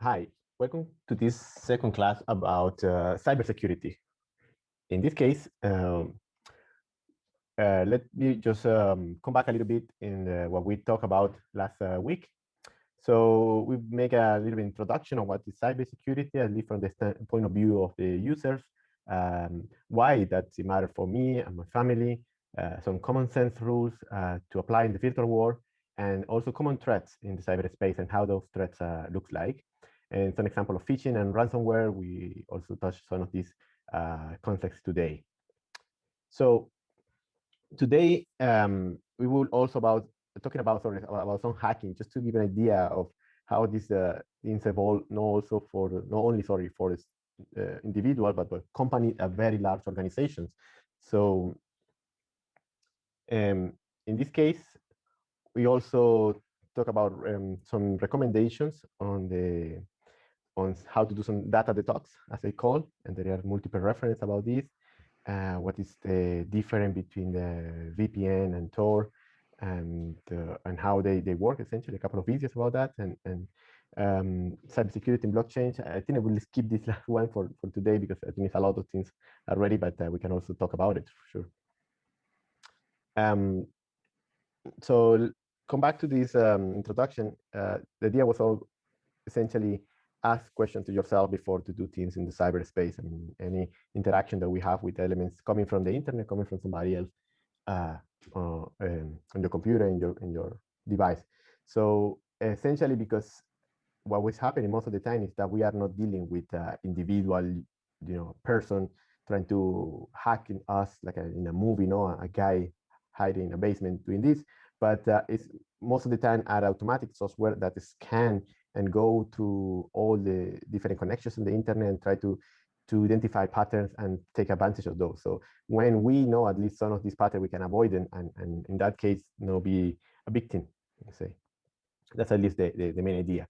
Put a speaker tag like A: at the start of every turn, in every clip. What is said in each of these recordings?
A: Hi, welcome to this second class about uh, cybersecurity. In this case, um, uh, let me just um, come back a little bit in uh, what we talked about last uh, week. So we make a little introduction on what is cybersecurity, at least from the point of view of the users, um, why does it matter for me and my family, uh, some common sense rules uh, to apply in the virtual world, and also common threats in the cyberspace and how those threats looks like. And some example of phishing and ransomware. We also touched some of these uh, concepts today. So today um, we will also about talking about sorry about some hacking, just to give an idea of how these uh, things evolve. Not also for not only sorry for uh, individual, but for company, a very large organizations. So um, in this case, we also talk about um, some recommendations on the on how to do some data detox, as they call, and there are multiple references about this. Uh, what is the difference between the VPN and Tor, and uh, and how they they work? Essentially, a couple of videos about that, and and um, cybersecurity and blockchain. I think I will skip this last one for for today because I think it's a lot of things already, but uh, we can also talk about it for sure. Um, so come back to this um, introduction. Uh, the idea was all essentially ask questions to yourself before to do things in the cyberspace. I mean, any interaction that we have with elements coming from the internet, coming from somebody else uh, uh, um, on your computer, in your in your device. So essentially, because what was happening most of the time is that we are not dealing with uh, individual, you know, person trying to hack in us like a, in a movie, you know, a guy hiding in a basement doing this. But uh, it's most of the time are automatic software that scan and go to all the different connections in the internet and try to to identify patterns and take advantage of those. So when we know at least some of these patterns, we can avoid them, and, and in that case, you know, be a victim, say. That's at least the, the, the, main idea.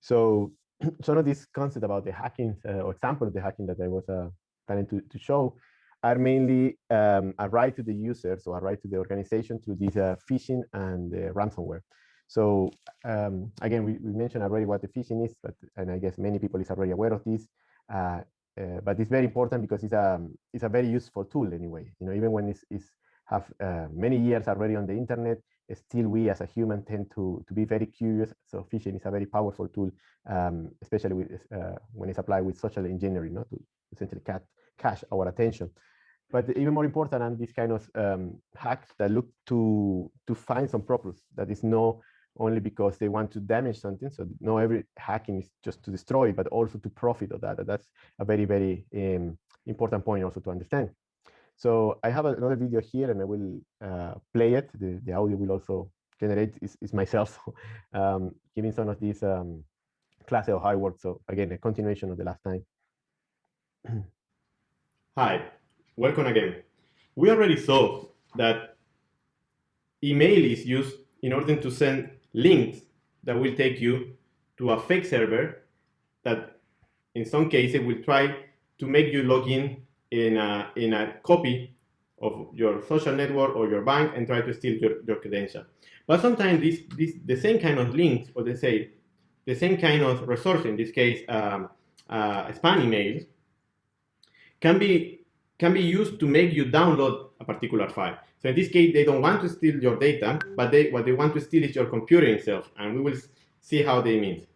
A: So some of these concepts about the hacking, uh, or example of the hacking that I was uh, planning to, to show, are mainly um, a right to the users or a right to the organization through this uh, phishing and ransomware. So um, again, we, we, mentioned already what the phishing is, but and I guess many people is already aware of this. Uh, uh, but it's very important because it's a it's a very useful tool anyway. You know, even when it's, it's have uh, many years already on the internet, still we as a human tend to to be very curious. So phishing is a very powerful tool, um, especially with, uh, when it's applied with social engineering, not to essentially cat, cache our attention. But even more important are these kind of um, hacks that look to to find some purpose that is no only because they want to damage something. So no, every hacking is just to destroy, but also to profit of that. That's a very, very um, important point also to understand. So I have another video here and I will uh, play it. The, the audio will also generate is, is myself um, giving some of these um, classes of hard work. So again, a continuation of the last time.
B: Hi, welcome again. We already saw that email is used in order to send links that will take you to a fake server that in some cases will try to make you log in in a, in a copy of your social network or your bank and try to steal your, your credential. But sometimes this, this, the same kind of links, or they say the same kind of resource, in this case, um, uh, spam emails, can be, can be used to make you download a particular file. So in this case, they don't want to steal your data, but they, what they want to steal is your computer itself, and we will see how they mean.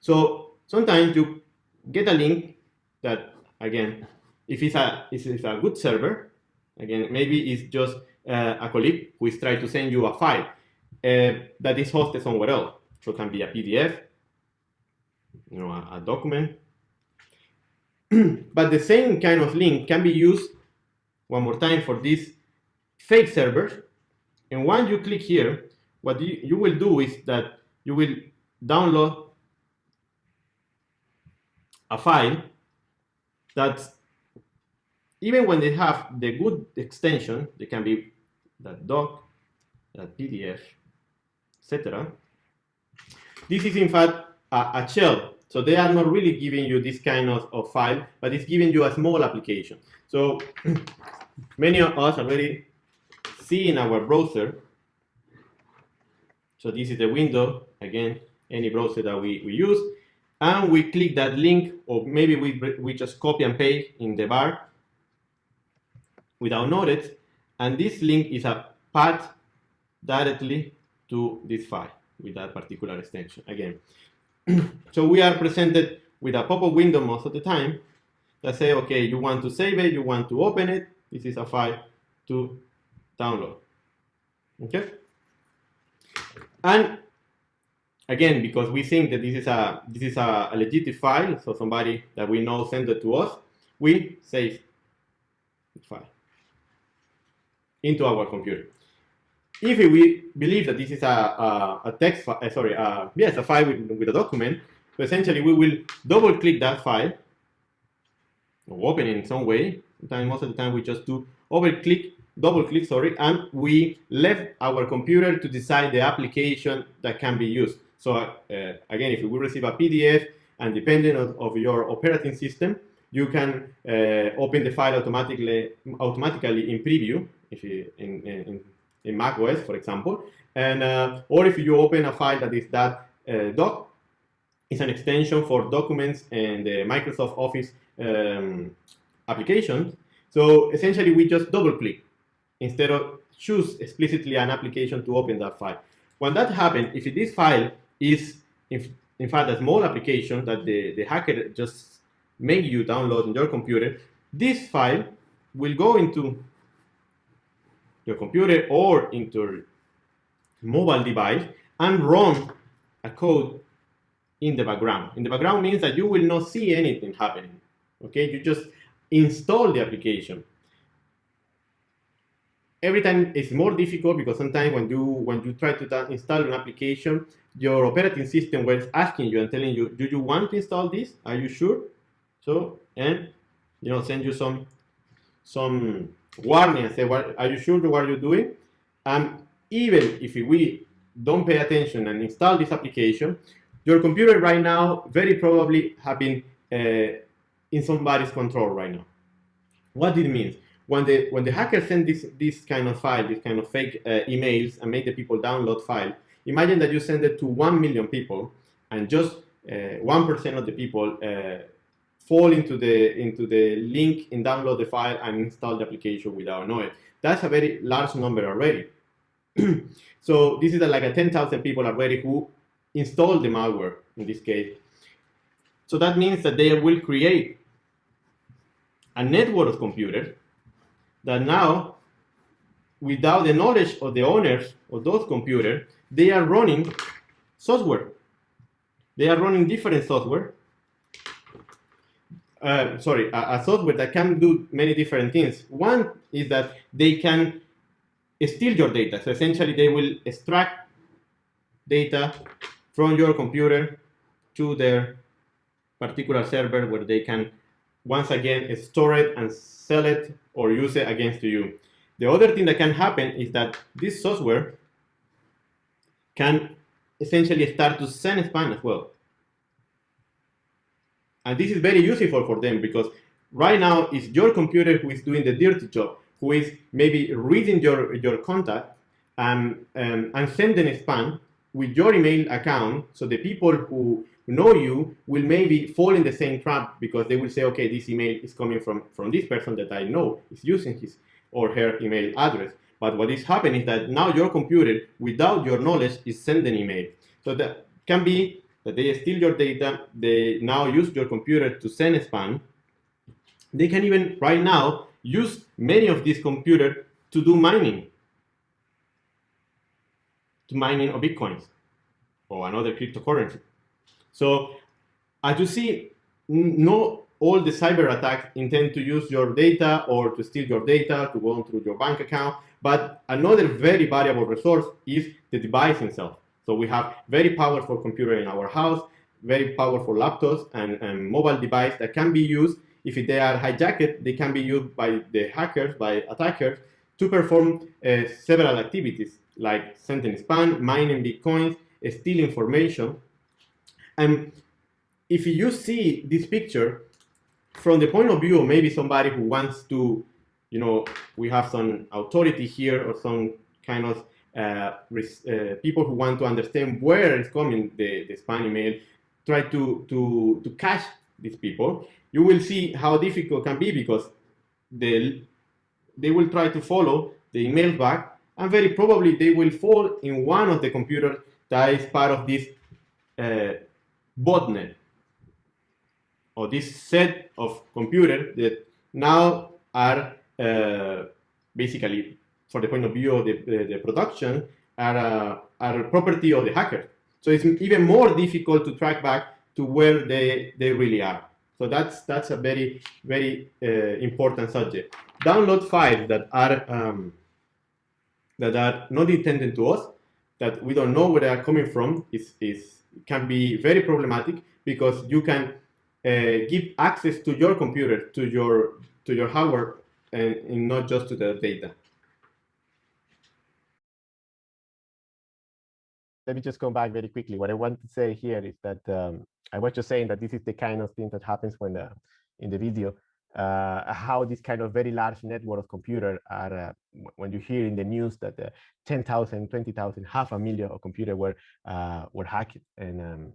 B: So sometimes you get a link that, again, if it's a, if it's a good server, again, maybe it's just uh, a colleague who is trying to send you a file uh, that is hosted somewhere else. So it can be a PDF, you know, a, a document. but the same kind of link can be used one more time for this fake server. And once you click here, what you, you will do is that you will download a file that even when they have the good extension, they can be that doc, that PDF, etc. This is in fact a, a, shell. So they are not really giving you this kind of, of file, but it's giving you a small application. So many of us already see in our browser. So this is the window, again,
A: any browser that we, we use, and we click that link, or maybe we, we just copy and paste in the bar without notice, and this link is a path directly to this file with that particular extension again. so we are presented with a pop-up window most of the time that say, okay, you want to save it, you want to open it, this is a file to download. Okay? And again, because we think that this is a this is a, a legit file, so somebody that we know sent it to us, we save the file into our computer. If we believe that this is a, a, a text, file, uh, sorry, uh, yes, a file with, with a document, so essentially we will double click that file, or open it in some way. Sometimes, most of the time, we just do over click double click, sorry, and we left our computer to decide the application that can be used. So uh, again, if we receive a PDF and depending on of your operating system, you can uh, open the file automatically automatically in preview if you, in, in, in Mac OS, for example, and uh, or if you open a file that is that uh, doc, it's an extension for documents and the Microsoft Office um, applications. So essentially, we just double click instead of choose explicitly an application to open that file. When that happens, if this file is in, in fact a small application that the, the hacker just make you download in your computer, this file will go into your computer or into mobile device and run a code in the background. In the background means that you will not see anything happening. Okay, you just install the application every time it's more difficult because sometimes when you when you try to install an application, your operating system was asking you and telling you, do you want to install this? Are you sure? So and you know send you some some warning and say, what are you sure what you're doing? And even if we don't pay attention and install this application, your computer right now very probably have been uh, in somebody's control right now. What it means? when the when the hacker send this this kind of file, this kind of fake uh, emails, and make the people download file, imagine that you send it to one million people, and just uh, one uh, of the people uh, fall into the into the link and download the file and install the application without knowing. That's a very large number already. so this is a, like a 10,000 people already who installed the malware in this case. So that means that they will create a network of computers that now, without the knowledge of the owners of those computers, they are running software. They are running different software. Uh, sorry, a, a, software that can do many different things. One is that they can steal your data. So essentially, they will extract data from your computer to their particular server where they can once again store it and sell it or use it against you. The other thing that can happen is that this software can essentially start to send spam as well. And this is very useful for them because right now it's your computer who is doing the dirty job, who is maybe reading your, your contact and, um, and sending a spam with your email account so the people who know you will maybe fall in the same trap because they will say, okay, this email is coming from, from this person that I know is using his or her email address. But what is happening is that now your computer, without your knowledge, is sending email. So that can be that they steal your data, they now use your computer to send spam. They can even, right now, use many of these computers to do mining, to mining of Bitcoins or another cryptocurrency. So as you see, not all the cyber attacks intend to use your data or to steal your data to go through your bank account. But another very valuable resource is the device itself. So we have very powerful computer in our house, very powerful laptops and, and mobile device that can be used. If they are hijacked, they can be used by the hackers, by attackers, to perform uh, several activities like sending spam, mining bitcoins, steal information, and if you see this picture from the point of view of maybe somebody who wants to, you know, we have some authority here or some kind of
B: people who want to understand where is coming the, the spam email, try to, to, to catch these people, you will see how difficult can be because they, they will try to follow the email back and very probably they will fall in one of the computers that is part of this uh, botnet or this set of computers that now are uh, basically, for the point of view of the, the, the production, are, uh, are property of the hacker. So it's even more difficult to track back to where they, they really are. So that's that's a very very uh, important subject. Download files that are um, that are not intended to us, that we don't know where they are coming from, is is can be very problematic because you can uh, give access to your computer to your to your hardware and, and not just to the data.
A: Let me just come back very quickly. What I want to say here is that um, I was just saying that this is the kind of thing that happens when uh, in the video, uh, how this kind of very large network of computer are, uh, when you hear in the news that uh, 10,000, 20,000, half a million of computer were, uh, were hacked. And um,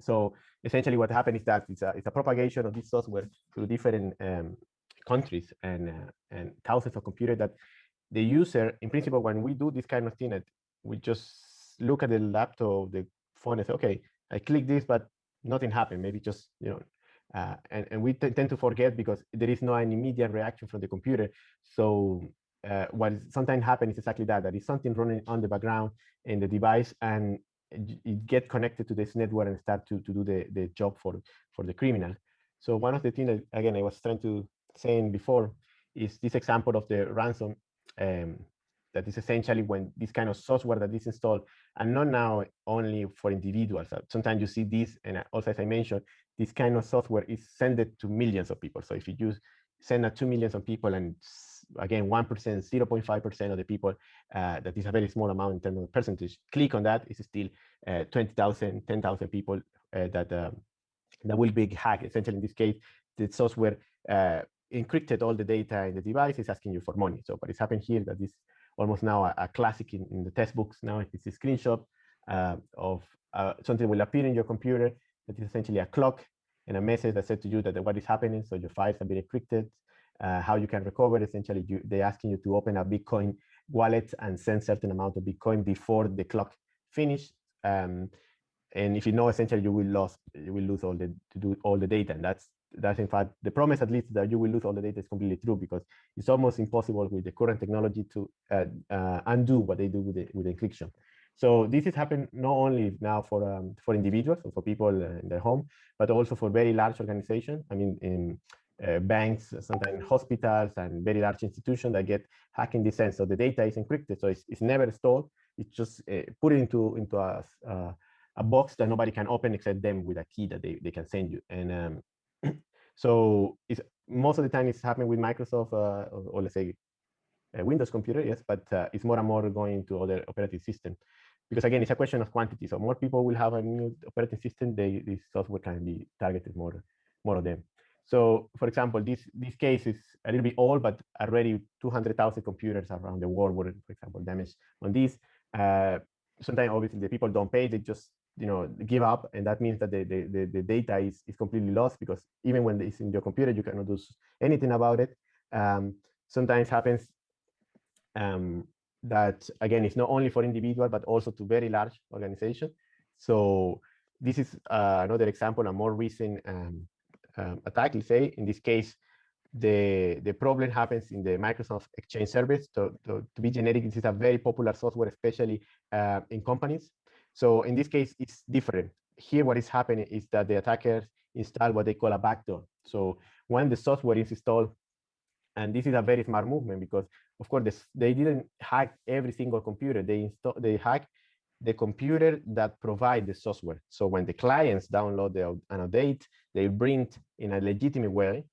A: so essentially what happened is that it's a, it's a propagation of this software through different um, countries and, uh, and thousands of computers that the user, in principle, when we do this kind of thing, we just look at the laptop, the phone and say, okay, I click this, but nothing happened. Maybe just, you know, uh, and, and we tend to forget because there is no an immediate reaction from the computer. So uh, what sometimes happens is exactly that, that is something running on the background in the device and it get connected to this network and start to, to do the, the job for, for the criminal. So one of the things that, again, I was trying to saying before is this example of the ransom um, that is essentially when this kind of software that is installed and not now only for individuals. Uh, sometimes you see this, and also as I mentioned, this kind of software is sent to millions of people. So if you use send it to millions of people and again, 1%, 0.5% of the people, uh, that is a very small amount in terms of percentage, click on that, it's still uh, 20,000, 10,000 people uh, that, um, that will be hacked. Essentially, in this case, the software uh, encrypted all the data in the device, it's asking you for money. So what is happening here that is almost now a, a classic in, in, the textbooks. Now it's a screenshot uh, of uh, something will appear in your computer that is essentially a clock and a message that said to you that what is happening. So your files have been encrypted. Uh, how you can recover, essentially, you, they're asking you to open a Bitcoin wallet and send certain amount of Bitcoin before the clock finish. Um, and if you know, essentially, you will lose you will lose all the to do all the data, and that's that's in fact the promise at least that you will lose all the data is completely true because it's almost impossible with the current technology to uh, uh, undo what they do with the, with encryption. So this is happening not only now for um, for individuals or for people in their home, but also for very large organizations. I mean, in uh, banks, sometimes hospitals, and very large institutions that get hacked in this sense. So the data is encrypted, so it's, it's never stored. It's just uh, put into into a uh, a box that nobody can open except them with a key that they, they can send you. And um, so it's most of the time it's happening with Microsoft uh, or, or, let's say a Windows computer, yes, but uh, it's more and more going to other operating systems because again, it's a question of quantity. So more people will have a new operating system, they, this software can be targeted more, more of them. So for example, this, this case is a little bit old, but already 200,000 computers around the world were, for example, damaged on this. Uh, sometimes obviously the people don't pay, they just you know give up and that means that the, the, the, data is, is completely lost because even when it's in your computer you cannot do anything about it um, sometimes happens um, that again it's not only for individual but also to very large organization so this is uh, another example a more recent um, um attack let's say in this case the the problem happens in the Microsoft Exchange service. So, to, to be generic, this is a very popular software, especially uh, in companies. So in this case, it's different. Here, what is happening is that the attackers install what they call a backdoor. So when the software is installed, and this is a very smart movement because, of course, this, they didn't hack every single computer. They install, they hack the computer that provide the software. So when the clients download the, an update, they bring in a legitimate way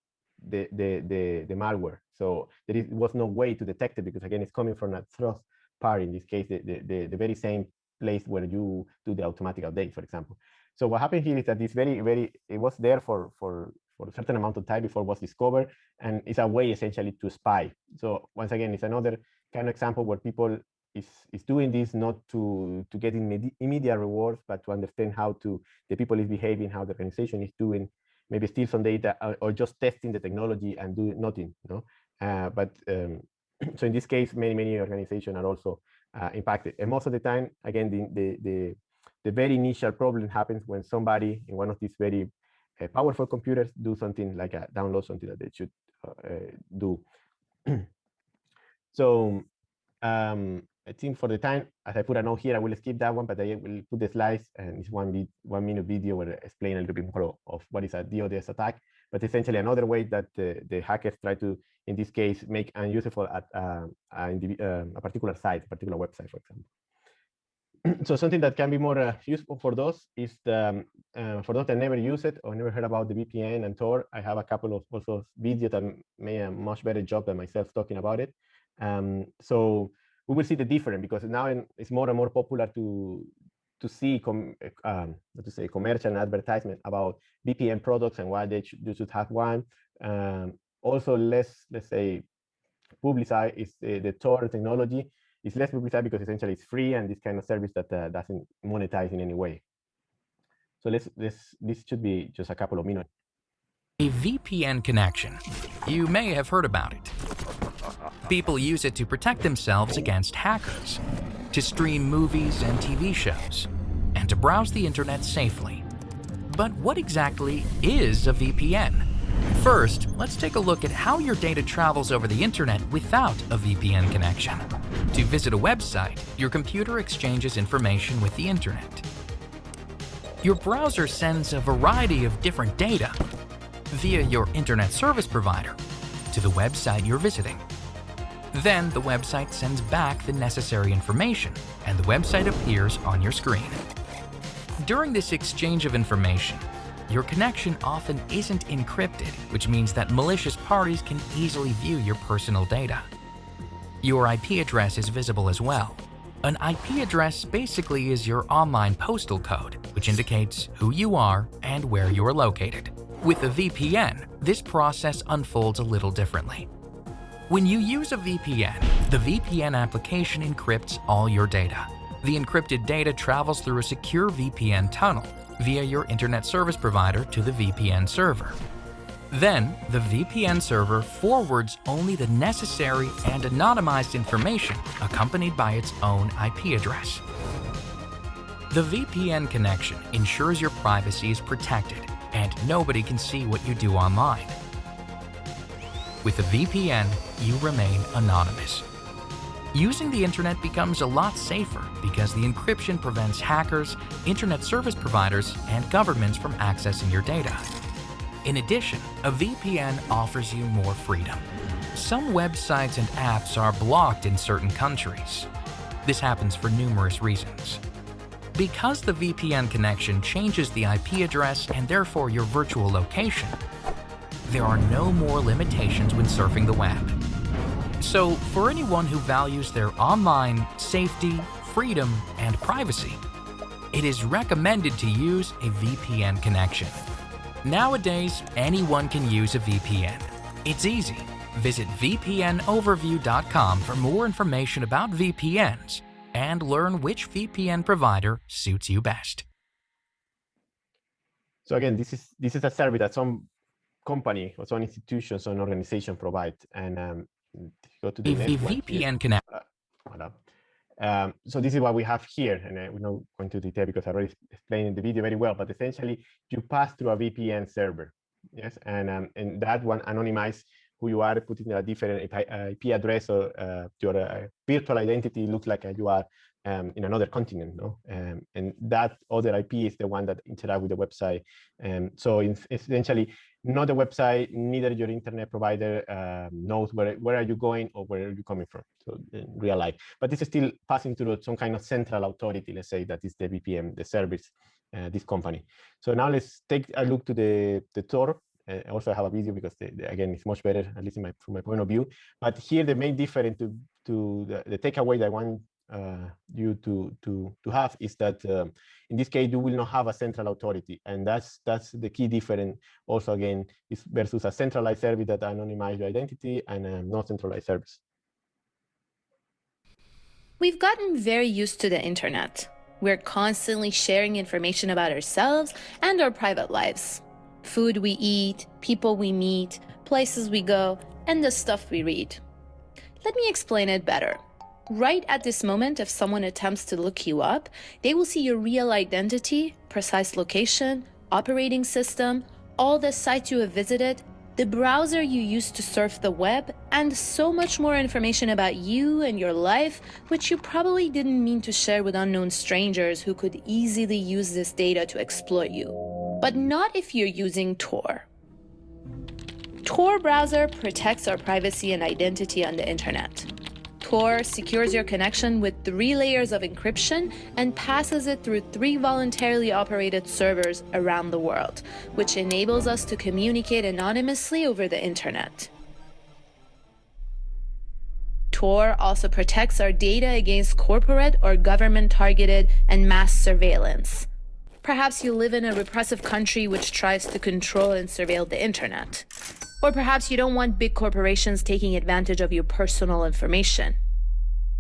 A: the, the, the, the malware. So there is, was no way to detect it because again, it's coming from a trust party, in this case, the, the, the, the very same place where you do the automatic update, for example. So what happened here is that it's very, very, it was there for, for, for a certain amount of time before it was discovered, and it's a way essentially to spy. So once again, it's another kind of example where people is is doing this not to to get immediate rewards, but to understand how to the people is behaving, how the organization is doing, maybe steal some data or, or just testing the technology and do nothing. No, uh, but um, so in this case, many many organizations are also uh, impacted, and most of the time, again, the, the the the very initial problem happens when somebody in one of these very uh, powerful computers do something like a download something that they should uh, do. so um, I think for the time, as I put a note here, I will skip that one, but I will put the slides and it's one, one minute video where I explain a little bit more of what is a DDoS attack. But essentially another way that the, the hackers try to, in this case, make unusable at uh, a, uh, a particular site, a particular website, for example. so something that can be more uh, useful for those is the, um, uh, for those that never use it or never heard about the VPN and Tor, I have a couple of also videos that made a much better job than myself talking about it. Um, so we will see the difference because now it's more and more popular to to see com, um, to say commercial advertisement about VPN products and why they should, you should have one. Um, also, less let's say publicize is uh, the Tor technology is less publicized because essentially it's free and this kind of service that uh, doesn't monetize in any way. So let's this this should be just a couple of minutes.
C: A VPN connection. You may have heard about it. People use it to protect themselves against hackers, to stream movies and TV shows, and to browse the internet safely. But what exactly is a VPN? First, let's take a look at how your data travels over the internet without a VPN connection. To visit a website, your computer exchanges information with the internet. Your browser sends a variety of different data via your internet service provider to the website you're visiting. Then the website sends back the necessary information and the website appears on your screen. During this exchange of information, your connection often isn't encrypted, which means that malicious parties can easily view your personal data. Your IP address is visible as well. An IP address basically is your online postal code, which indicates who you are and where you are located. With a VPN, this process unfolds a little differently. When you use a VPN, the VPN application encrypts all your data. The encrypted data travels through a secure VPN tunnel via your internet service provider to the VPN server. Then, the VPN server forwards only the necessary and anonymized information accompanied by its own IP address. The VPN connection ensures your privacy is protected and nobody can see what you do online. With a VPN, you remain anonymous. Using the internet becomes a lot safer because the encryption prevents hackers, internet service providers, and governments from accessing your data. In addition, a VPN offers you more freedom. Some websites and apps are blocked in certain countries. This happens for numerous reasons. Because the VPN connection changes the IP address and therefore your virtual location, there are no more limitations when surfing the web. So, for anyone who values their online safety, freedom, and privacy, it is recommended to use a VPN connection. Nowadays, anyone can use a VPN. It's easy. Visit vpnoverview.com for more information about VPNs and learn which VPN provider suits you best.
A: So again, this is this is a service that some company or some institution, some organization provide, and um,
C: go to the VPN connect. Uh,
A: um, so this is what we have here, and uh, we're not going to detail because I already explained in the video very well. But essentially, you pass through a VPN server, yes, and um, and that one anonymizes who you are, putting a different IP, address or uh, your uh, virtual identity looks like you are um, in another continent, no? Um, and that other IP is the one that interact with the website. Um, so essentially, not the website, neither your internet provider um, knows where, where are you going or where are you coming from, so in real life. But this is still passing through some kind of central authority, let's say that is the VPN, the service, uh, this company. So now let's take a look to the, the Tor. Uh, I have a video because again, it's much better, at least my, from my point of view. But here, the main difference to, to the, the takeaway that I want uh, you to to to have is that um, in this case you will not have a central authority and that's that's the key difference also again is versus a centralized service that anonymize your identity and a non-centralized service
D: We've gotten very used to the internet. We're constantly sharing information about ourselves and our private lives. Food we eat, people we meet, places we go, and the stuff we read. Let me explain it better. Right at this moment, if someone attempts to look you up, they will see your real identity, precise location, operating system, all the sites you have visited, the browser you use to surf the web, and so much more information about you and your life, which you probably didn't mean to share with unknown strangers who could easily use this data to exploit you. But not if you're using Tor. Tor browser protects our privacy and identity on the internet. Tor secures your connection with three layers of encryption and passes it through three voluntarily operated servers around the world, which enables us to communicate anonymously over the internet. Tor also protects our data against corporate or government targeted and mass surveillance. Perhaps you live in a repressive country which tries to control and surveil the internet. Or perhaps you don't want big corporations taking advantage of your personal information.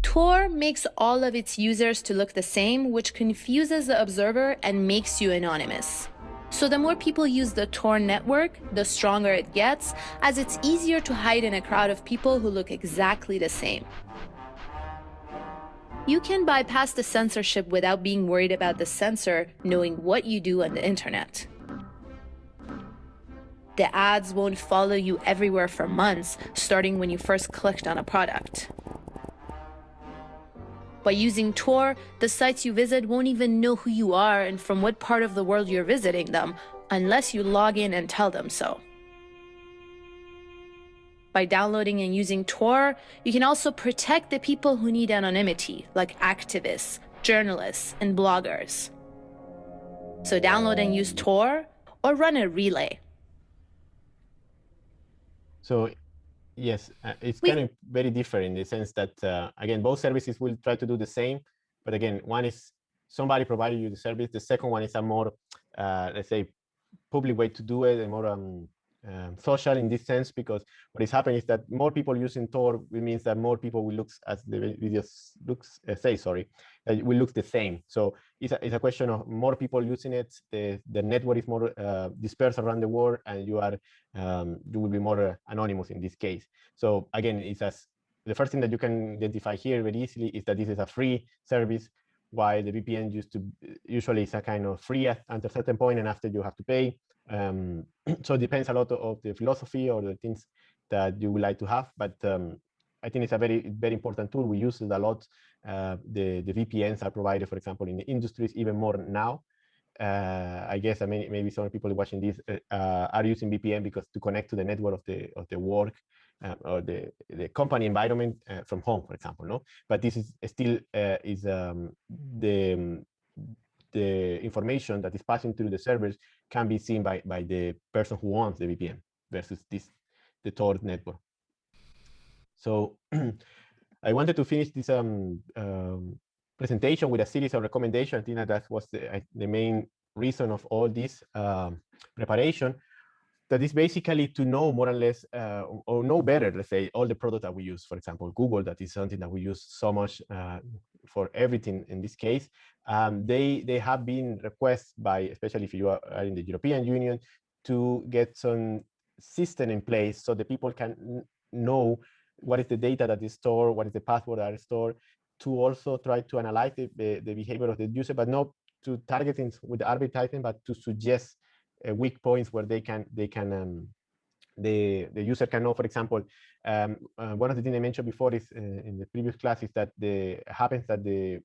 D: Tor makes all of its users to look the same, which confuses the observer and makes you anonymous. So the more people use the Tor network, the stronger it gets, as it's easier to hide in a crowd of people who look exactly the same. You can bypass the censorship without being worried about the censor knowing what you do on the internet. The ads won't follow you everywhere for months, starting when you first clicked on a product. By using Tor, the sites you visit won't even know who you are and from what part of the world you're visiting them, unless you log in and tell them so. By downloading and using Tor, you can also protect the people who need anonymity, like activists, journalists, and bloggers. So download and use Tor, or run a relay.
A: So yes, uh, it's kind of very different in the sense that, uh, again, both services will try to do the same. But again, one is somebody providing you the service. The second one is a more, uh, let's say, public way to do it, a more um, um, social in this sense, because what is happening is that more people using Tor means that more people will look, as the videos looks uh, say, sorry, that will look the same. So it's a, it's a question of more people using it. The the network is more uh, dispersed around the world, and you are um, you will be more uh, anonymous in this case. So again, it's as the first thing that you can identify here very easily is that this is a free service while the VPN used to usually is a kind of free at, at a certain point and after you have to pay. Um, so it depends a lot of the philosophy or the things that you would like to have, but um, I think it's a very, very important tool. We use it a lot. Uh, the, the VPNs are provided, for example, in the industries even more now. Uh, I guess I mean, maybe some people watching this uh, are using VPN because to connect to the network of the of the work uh, or the the company environment uh, from home, for example. No, but this is still uh, is um, the the information that is passing through the servers can be seen by, by the person who owns the VPN versus this the Tor network. So I wanted to finish this um, um, presentation with a series of recommendations. I think that, was the, the main reason of all this um, preparation. That is basically to know more or less, uh, or know better, let's say, all the products that we use. For example, Google, that is something that we use so much uh, for everything in this case um, they they have been requests by, especially if you are in the European Union, to get some system in place so the people can know what is the data that is stored, what is the password that is stored, to also try to analyze the, the, the behavior of the user, but not to target things with advertising, but to suggest uh, weak points where they can they can um, the the user can know. For example, um, uh, one of the things I mentioned before is uh, in the previous class is that the happens that the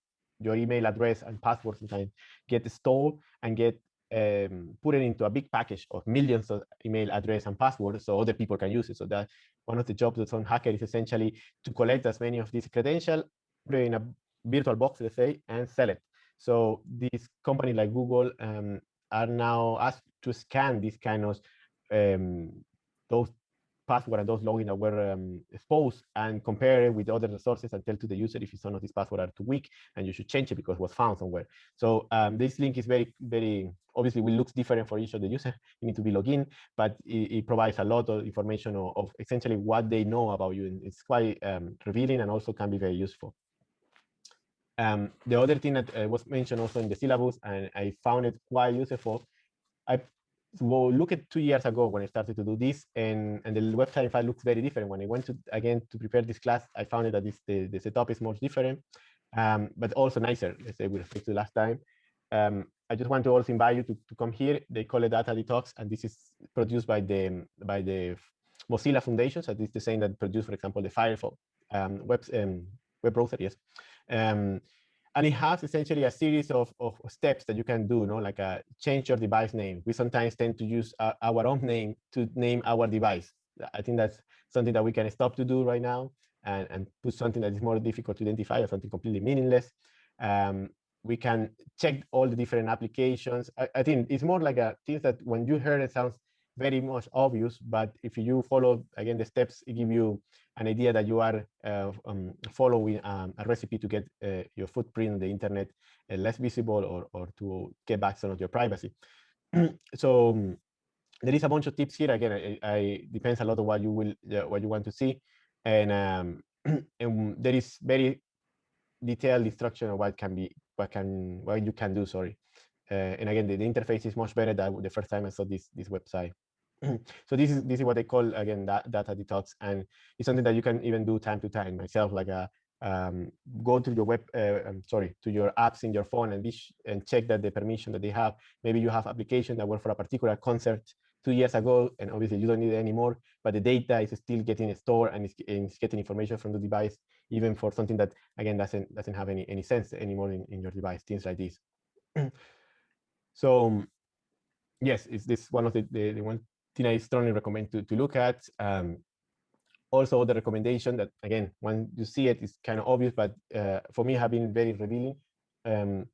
A: your email address and password sometimes get stolen and get um, put it into a big package of millions of email address and passwords so other people can use it. So that one of the jobs of some hacker is essentially to collect as many of these credentials, in a virtual box, let's say, and sell it. So these companies like Google um, are now asked to scan these kind of um, those password and those login that were um, exposed and compare it with other resources and tell to the user if some of these passwords are too weak and you should change it because it was found somewhere. So um, this link is very, very, obviously will looks different for each of the user. You need to be logged in, but it, it provides a lot of information of, of, essentially what they know about you. And it's quite um, revealing and also can be very useful. Um, the other thing that uh, was mentioned also in the syllabus, and I found it quite useful, I well, look at two years ago when I started to do this, and, and the website file looks very different. When I went to again to prepare this class, I found that this the, the setup is much different, um, but also nicer, let's say with respect to last time. Um, I just want to also invite you to, to come here. They call it Data Detox, and this is produced by the by the Mozilla Foundation. So this is the same that produced, for example, the Firefox um, web um, web browser. Yes, um, and it has essentially a series of, of steps that you can do, no? like a uh, change your device name. We sometimes tend to use our, our own name to name our device. I think that's something that we can stop to do right now and, and put something that is more difficult to identify or something completely meaningless. Um, we can check all the different applications. I, I, think it's more like a things that when you hear it sounds very much obvious, but if you follow again the steps, it give you an idea that you are uh, um, following um, a recipe to get uh, your footprint on the internet uh, less visible or, or to get back some of your privacy. so um, there is a bunch of tips here. Again, I, I depends a lot on what you will what you want to see, and, um, and there is very detailed instruction of what can be what can what you can do. Sorry, uh, and again, the, the, interface is much better than the first time I saw this this website. so this is this is what they call again that data detox, and it's something that you can even do time to time myself, like a uh, um, go to your web, uh, um, sorry, to your apps in your phone and be and check that the permission that they have. Maybe you have application that were for a particular concert two years ago, and obviously you don't need it anymore, but the data is still getting stored and it's, it's getting information from the device, even for something that again doesn't doesn't have any any sense anymore in, in your device, things like this. so yes, is this one of the, the, the one thing I strongly recommend to, to look at. Um, also, the recommendation that, again, when you see it, it's kind of obvious, but uh, for me, have been very revealing. Um,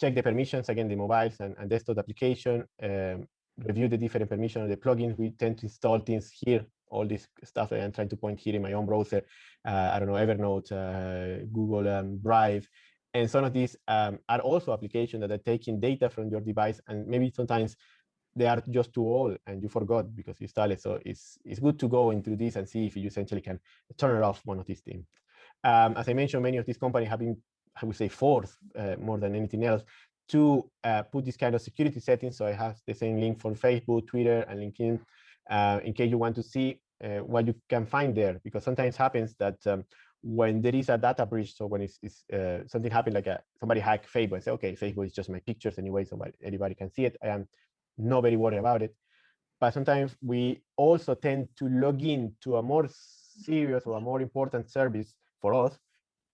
A: check the permissions, again, the mobiles and, and desktop application, um, review the different permissions of the plugins. We tend to install things here, all this stuff that I'm trying to point here in my own browser. Uh, I don't know, Evernote, uh, Google um, Drive. And some of these um, are also applications that are taking data from your device and maybe sometimes they are just too old and you forgot because you it. So it's it's good to go into this and see if you essentially can turn it off one of these things. Um, as I mentioned, many of these companies have been, I would say, forced uh, more than anything else to uh, put this kind of security settings. So I have the same link for Facebook, Twitter, and LinkedIn uh, in case you want to see uh, what you can find there. Because sometimes happens that um, when there is a data breach, so when it's, it's uh, something happened like a, somebody hack Facebook, and say, okay, Facebook is just my pictures anyway, so anybody can see it. I am not very worried about it. But sometimes we also tend to log in to a more serious or a more important service for us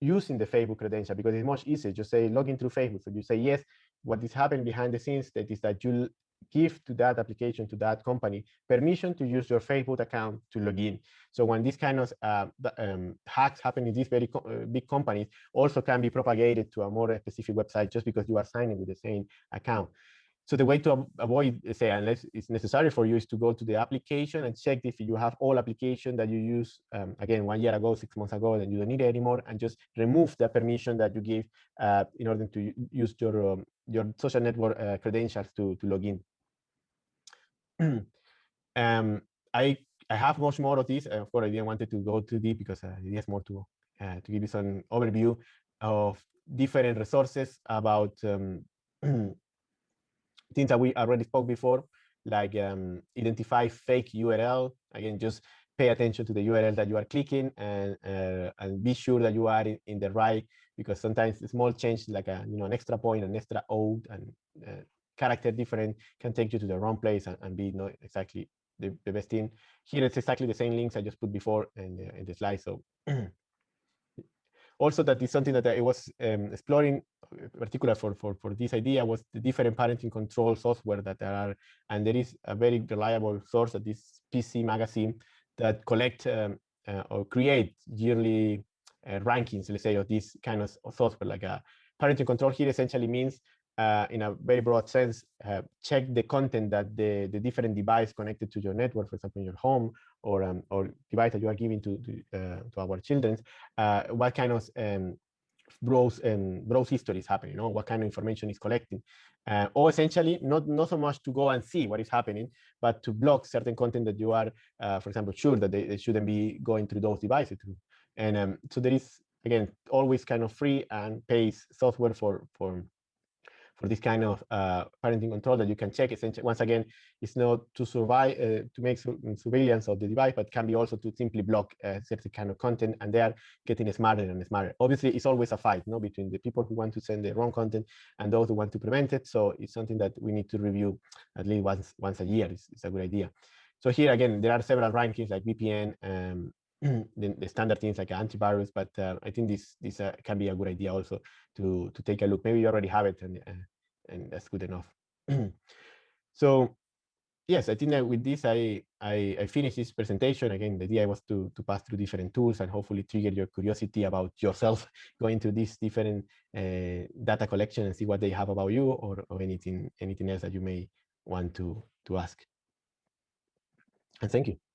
A: using the Facebook credential because it's much easier. Just say log in through Facebook. So you say yes. What is happening behind the scenes that is that you give to that application to that company permission to use your Facebook account to log in. So when these kind of uh, um, hacks happen in these very co uh, big companies, also can be propagated to a more specific website just because you are signing with the same account. So the way to avoid, say, unless it's necessary for you, is to go to the application and check if you have all application that you use, um, again, one year ago, six months ago, and you don't need it anymore, and just remove the permission that you give uh, in order to use your um, your social network uh, credentials to, to log in. um, I I have much more of this. Of course, I didn't want to go too deep because uh, it is more to uh, to give you some overview of different resources about um, things that we already spoke before, like um, identify fake URL. Again, just pay attention to the URL that you are clicking and uh, and be sure that you are in, in the right because sometimes a small change like a you know an extra point, an extra O, and uh, character different can take you to the wrong place and, and be not exactly the, the best thing. Here it's exactly the same links I just put before in the, in the slide. So also that is something that I was um, exploring, particular for, for, for this idea, was the different parenting control software that there are. And there is a very reliable source that this PC magazine that collect um, uh, or create yearly uh, rankings, let's say, of this kind of software. Like a parenting control here essentially means uh, in a very broad sense, uh, check the content that the, the different device connected to your network, for example, in your home or um, or device that you are giving to to, uh, to our children, uh, what kind of um, browse and browse history is happening, you know, what kind of information is collecting, uh, or essentially not not so much to go and see what is happening, but to block certain content that you are, uh, for example, sure that they, they, shouldn't be going through those devices. And um, so there is again, always kind of free and pays software for for for this kind of uh, parenting control that you can check. Essentially, once again, it's not to survive uh, to make su surveillance of the device, but can be also to simply block uh, certain kind of content, and they are getting smarter and smarter. Obviously, it's always a fight, no, between the people who want to send the wrong content and those who want to prevent it. So it's something that we need to review at least once once a year. It's, it's a good idea. So here again, there are several rankings like VPN, um, the, the, standard things like antivirus, but uh, I think this this uh, can be a good idea also to to take a look. Maybe you already have it, and uh, and that's good enough. so yes, I think that with this I, I I finished this presentation. Again, the idea was to to pass through different tools and hopefully trigger your curiosity about yourself going to these different uh, data collection and see what they have about you or or anything anything else that you may want to to ask. And thank you.